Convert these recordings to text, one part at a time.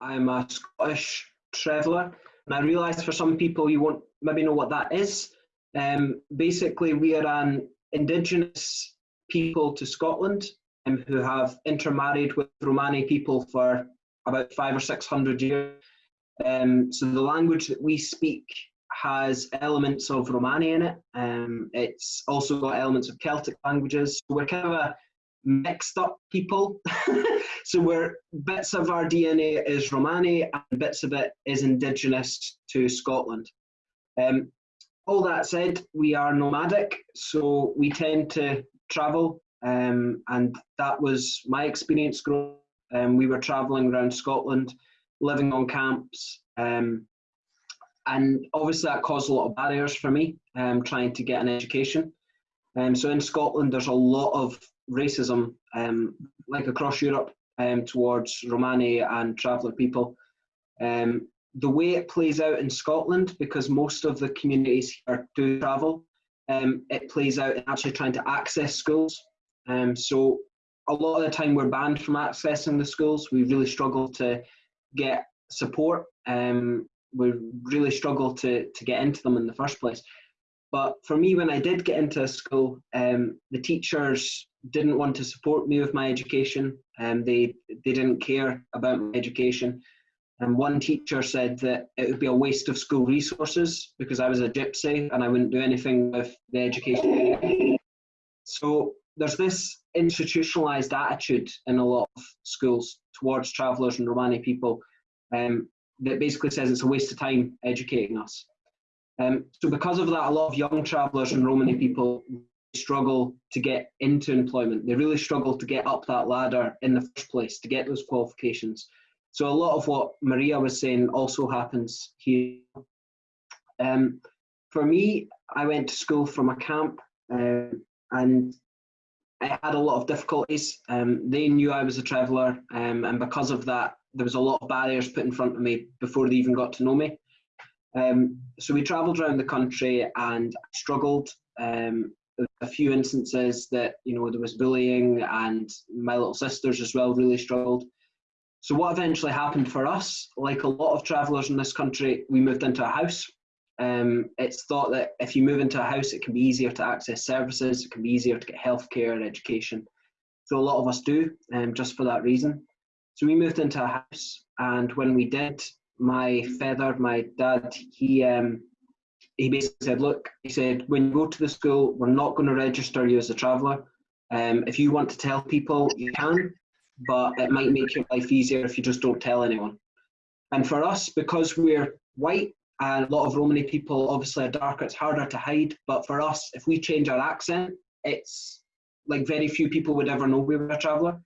I'm a Scottish traveller, and I realise for some people you won't maybe know what that is. Um, basically, we are an indigenous people to Scotland um, who have intermarried with Romani people for about five or six hundred years. Um, so the language that we speak has elements of Romani in it. Um, it's also got elements of Celtic languages. We're kind of a mixed up people. so we're bits of our DNA is Romani and bits of it is indigenous to Scotland. Um, all that said, we are nomadic, so we tend to travel, um, and that was my experience growing. Um, we were traveling around Scotland, living on camps, um, and obviously that caused a lot of barriers for me um, trying to get an education. Um, so in Scotland, there's a lot of racism, um, like across Europe, um, towards Romani and traveller people. Um, the way it plays out in Scotland, because most of the communities here do travel, um, it plays out in actually trying to access schools. Um, so a lot of the time we're banned from accessing the schools. We really struggle to get support. Um, we really struggle to, to get into them in the first place. But for me, when I did get into a school, um, the teachers didn't want to support me with my education. Um, they they didn't care about my education. And one teacher said that it would be a waste of school resources because I was a gypsy and I wouldn't do anything with the education. So there's this institutionalized attitude in a lot of schools towards travellers and Romani people um, that basically says it's a waste of time educating us. Um, so because of that, a lot of young travellers and Romani people struggle to get into employment. They really struggle to get up that ladder in the first place to get those qualifications. So a lot of what Maria was saying also happens here. Um, for me, I went to school from a camp uh, and I had a lot of difficulties. Um, they knew I was a traveller, um, and because of that, there was a lot of barriers put in front of me before they even got to know me. Um, so we travelled around the country and struggled. Um, a few instances that you know there was bullying, and my little sisters as well really struggled. So what eventually happened for us, like a lot of travellers in this country, we moved into a house. Um, it's thought that if you move into a house, it can be easier to access services, it can be easier to get healthcare and education. So a lot of us do, um, just for that reason. So we moved into a house, and when we did, my feather, my dad, he um, he basically said, look, he said, when you go to the school, we're not going to register you as a traveller. Um, if you want to tell people, you can, but it might make your life easier if you just don't tell anyone. And for us, because we're white and a lot of Romani people obviously are darker, it's harder to hide. But for us, if we change our accent, it's like very few people would ever know we were a traveller.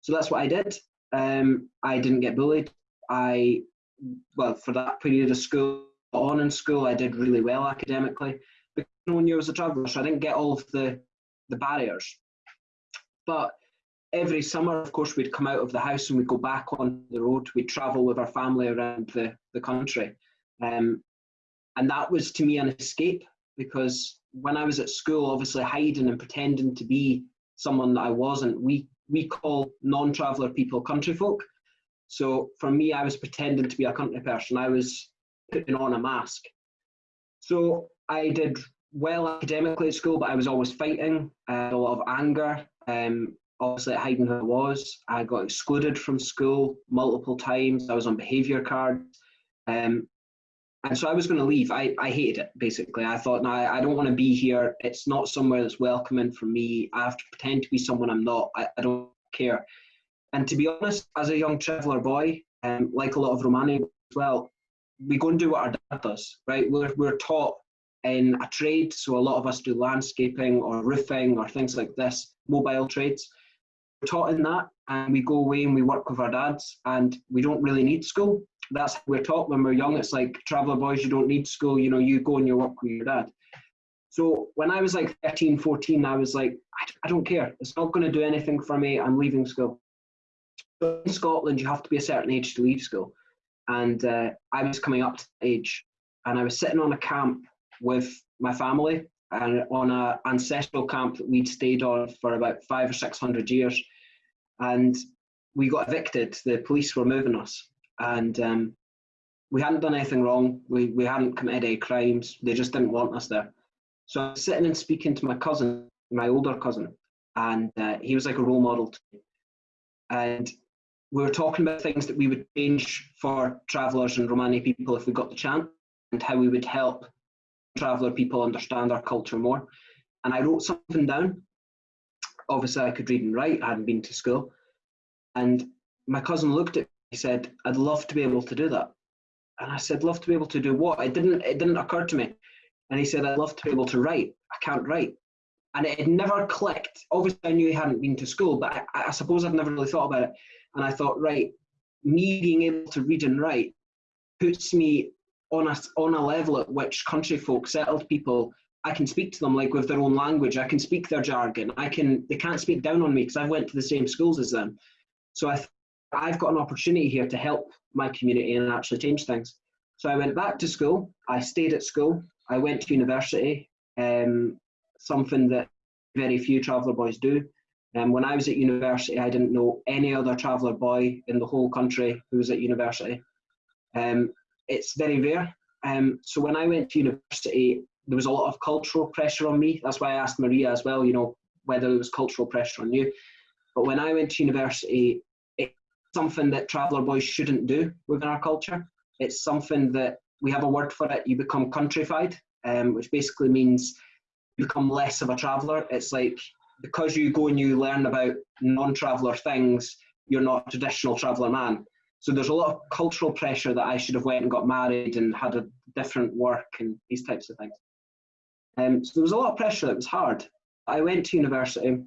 So that's what I did. Um, I didn't get bullied. I, well, for that period of school, on in school, I did really well academically But one knew I was a traveller, so I didn't get all of the, the barriers. But every summer, of course, we'd come out of the house and we'd go back on the road. We'd travel with our family around the, the country. Um, and that was to me an escape because when I was at school, obviously hiding and pretending to be someone that I wasn't, we, we call non traveller people country folk. So for me, I was pretending to be a country person. I was putting on a mask. So I did well academically at school, but I was always fighting. I had a lot of anger. Um, obviously hiding who I was. I got excluded from school multiple times. I was on behaviour cards. Um, and so I was going to leave. I, I hated it, basically. I thought, no, I, I don't want to be here. It's not somewhere that's welcoming for me. I have to pretend to be someone I'm not. I, I don't care. And to be honest, as a young traveller boy, um, like a lot of Romani as well, we go and do what our dad does, right? We're, we're taught in a trade, so a lot of us do landscaping or roofing or things like this, mobile trades We're taught in that and we go away and we work with our dads and we don't really need school. That's we're taught when we're young. It's like traveller boys, you don't need school, you know, you go and you work with your dad. So when I was like 13, 14, I was like, I, don't care. It's not going to do anything for me. I'm leaving school. in Scotland, you have to be a certain age to leave school. And uh, I was coming up to age and I was sitting on a camp with my family and on an ancestral camp that we'd stayed on for about five or six hundred years. And we got evicted. The police were moving us. and um, we hadn't done anything wrong. We, we hadn't committed any crimes. They just didn't want us there. So I was sitting and speaking to my cousin, my older cousin, and uh, he was like a role model to me. And we were talking about things that we would change for travellers and Romani people if we got the chance, and how we would help traveller people understand our culture more. And I wrote something down. Obviously, I could read and write. I hadn't been to school, and my cousin looked at me. He said, "I'd love to be able to do that." And I said, "Love to be able to do what?" It didn't. It didn't occur to me. And he said, "I'd love to be able to write. I can't write." And it had never clicked. Obviously, I knew he hadn't been to school, but I, I suppose I'd never really thought about it. And I thought, right, me being able to read and write puts me on a, on a level at which country folk, settled people, I can speak to them like with their own language. I can speak their jargon. I can. They can't speak down on me because I went to the same schools as them. So I, I've got an opportunity here to help my community and actually change things. So I went back to school. I stayed at school. I went to university. Um, something that very few traveller boys do. Um, when I was at university, I didn't know any other traveller boy in the whole country who was at university. Um, it's very rare. Um, so when I went to university, there was a lot of cultural pressure on me. That's why I asked Maria as well, you know, whether there was cultural pressure on you. But when I went to university, it's something that traveller boys shouldn't do within our culture. It's something that we have a word for it. You become countryfied, um, which basically means become less of a traveller. It's like because you go and you learn about non-traveller things, you're not a traditional traveller man. So there's a lot of cultural pressure that I should have went and got married and had a different work and these types of things. Um, so there was a lot of pressure. It was hard. I went to university.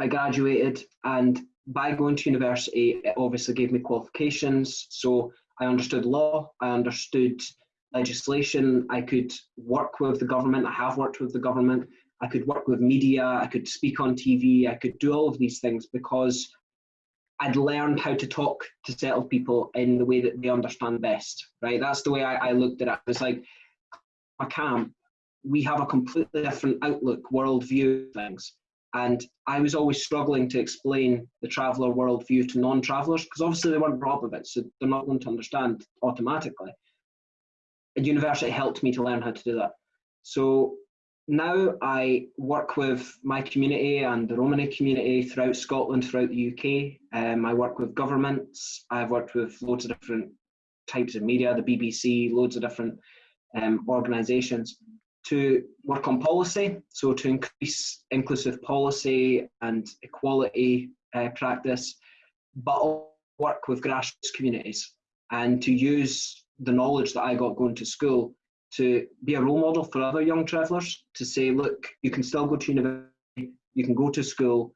I graduated, and by going to university, it obviously gave me qualifications. So I understood law. I understood legislation. I could work with the government. I have worked with the government. I could work with media. I could speak on TV. I could do all of these things because I'd learned how to talk to settled people in the way that they understand best, right? That's the way I, I looked at it. It's like a camp, we have a completely different outlook, worldview things. And I was always struggling to explain the traveller worldview to non travellers because obviously they weren't brought up with it, so they're not going to understand automatically. University helped me to learn how to do that. So now I work with my community and the Romani community throughout Scotland, throughout the UK. Um, I work with governments. I've worked with loads of different types of media, the BBC, loads of different um, organisations to work on policy, so to increase inclusive policy and equality uh, practice, but work with grassroots communities and to use the knowledge that I got going to school to be a role model for other young travellers to say, look, you can still go to university, you can go to school,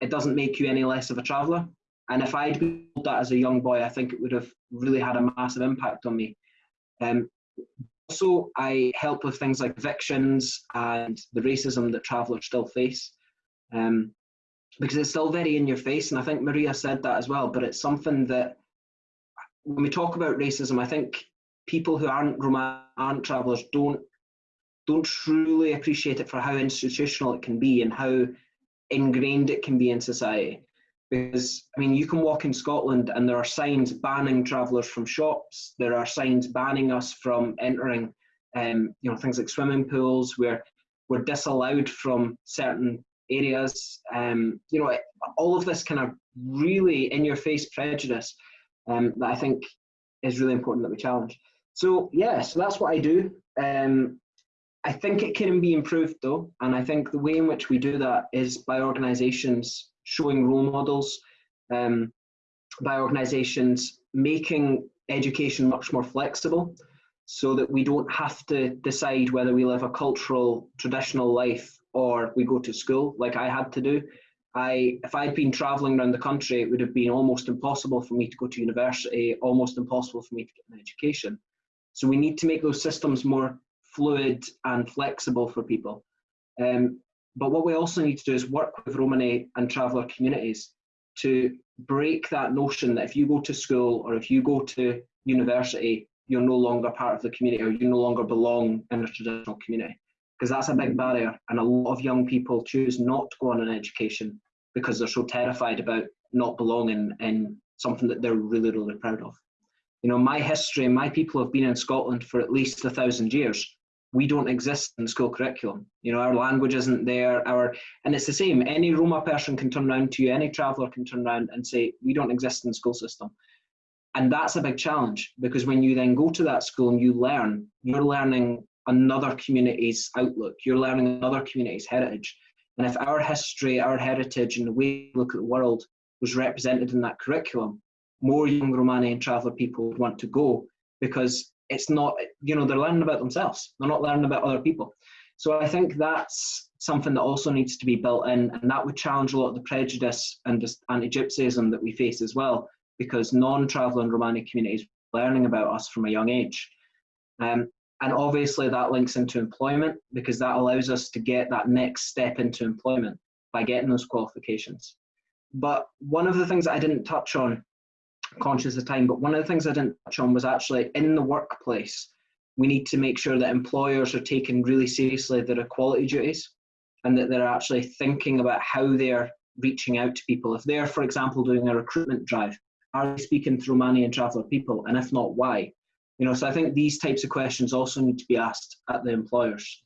it doesn't make you any less of a traveller. And if I'd been told that as a young boy, I think it would have really had a massive impact on me. Um, also, I help with things like evictions and the racism that travellers still face. Um, because it's still very in your face, and I think Maria said that as well, but it's something that when we talk about racism, I think people who aren't Roma aren't travellers don't don't truly appreciate it for how institutional it can be and how ingrained it can be in society. Because I mean, you can walk in Scotland and there are signs banning travellers from shops. There are signs banning us from entering, um, you know, things like swimming pools where we're disallowed from certain areas. Um, you know, all of this kind of really in-your-face prejudice um, that I think is really important that we challenge. So yeah, so that's what I do. Um, I think it can be improved though, and I think the way in which we do that is by organisations showing role models, um, by organisations making education much more flexible, so that we don't have to decide whether we live a cultural traditional life or we go to school like I had to do. I, if I'd been travelling around the country, it would have been almost impossible for me to go to university, almost impossible for me to get an education. So we need to make those systems more fluid and flexible for people. Um, but what we also need to do is work with Romani and traveller communities to break that notion that if you go to school or if you go to university, you're no longer part of the community or you no longer belong in a traditional community. Because that's a big barrier, and a lot of young people choose not to go on an education because they're so terrified about not belonging in something that they're really, really proud of. You know, my history, my people have been in Scotland for at least a thousand years. We don't exist in the school curriculum. You know, our language isn't there. Our and it's the same. Any Roma person can turn around to you, any traveller can turn around and say, we don't exist in the school system. And that's a big challenge because when you then go to that school and you learn, you're learning another community's outlook, you're learning another community's heritage. And if our history, our heritage, and the way we look at the world was represented in that curriculum, more young Romani and traveller people would want to go because it's not, you know, they're learning about themselves. They're not learning about other people. So I think that's something that also needs to be built in, and that would challenge a lot of the prejudice and anti-Gypsyism that we face as well, because non-traveller and Romani communities learning about us from a young age. Um, and obviously that links into employment because that allows us to get that next step into employment by getting those qualifications. But one of the things I didn't touch on, conscious of time, but one of the things I didn't touch on was actually in the workplace, we need to make sure that employers are taking really seriously their equality duties and that they're actually thinking about how they're reaching out to people. If they're, for example, doing a recruitment drive, are they speaking to Romanian traveller people? And if not, why? You know, so I think these types of questions also need to be asked at the employers.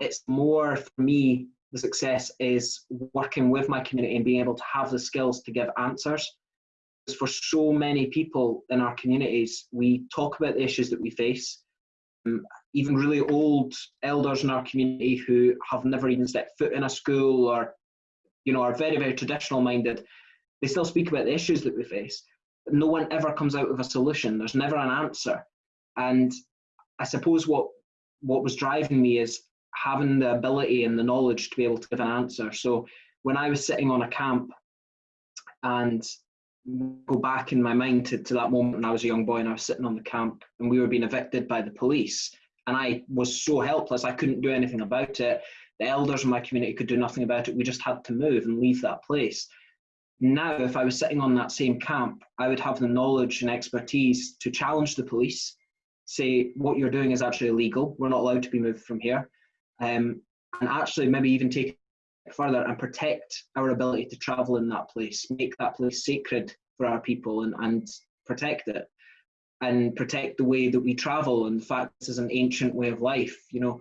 It's more for me, the success is working with my community and being able to have the skills to give answers. Because for so many people in our communities, we talk about the issues that we face. Um, even really old elders in our community who have never even stepped foot in a school or, you know, are very, very traditional minded, they still speak about the issues that we face. No one ever comes out with a solution. There's never an answer. And I suppose what what was driving me is having the ability and the knowledge to be able to give an answer. So when I was sitting on a camp and go back in my mind to, to that moment when I was a young boy and I was sitting on the camp and we were being evicted by the police and I was so helpless I couldn't do anything about it. The elders in my community could do nothing about it. We just had to move and leave that place. Now, if I was sitting on that same camp, I would have the knowledge and expertise to challenge the police say what you're doing is actually illegal. We're not allowed to be moved from here. Um, and actually maybe even take it further and protect our ability to travel in that place, make that place sacred for our people and, and protect it and protect the way that we travel and the fact this is an ancient way of life. You know,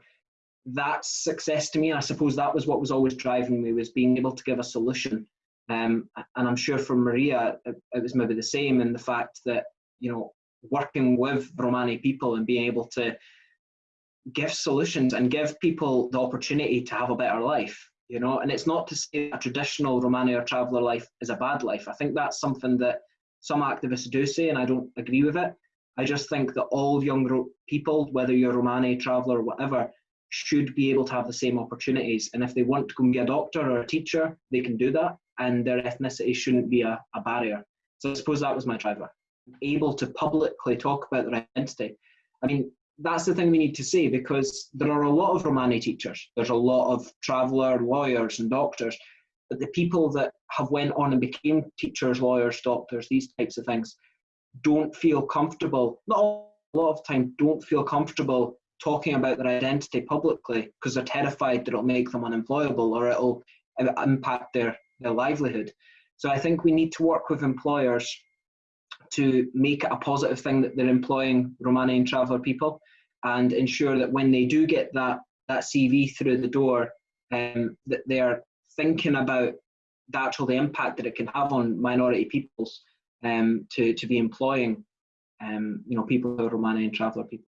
that's success to me. I suppose that was what was always driving me was being able to give a solution. Um, and I'm sure for Maria, it, it was maybe the same in the fact that, you know, working with Romani people and being able to give solutions and give people the opportunity to have a better life you know? And it's not to say a traditional romani or traveller life is a bad life. I think that's something that some activists do say and i don't agree with it. I just think that all young people whether you're romani traveller whatever should be able to have the same opportunities. And if they want to go and be a doctor or a teacher they can do that and their ethnicity shouldn't be a, a barrier. So i suppose that was my driver able to publicly talk about their identity. I mean, that's the thing we need to say because there are a lot of Romani teachers. There's a lot of traveller lawyers and doctors, but the people that have went on and became teachers, lawyers, doctors, these types of things, don't feel comfortable. Not a lot of time, don't feel comfortable talking about their identity publicly because they're terrified that it'll make them unemployable or it'll uh, impact their, their livelihood. So I think we need to work with employers to make it a positive thing that they're employing Romanian traveller people and ensure that when they do get that, that CV through the door, um, that they're thinking about the actual the impact that it can have on minority peoples um, to, to be employing um, you know, people who are Romanian traveller people.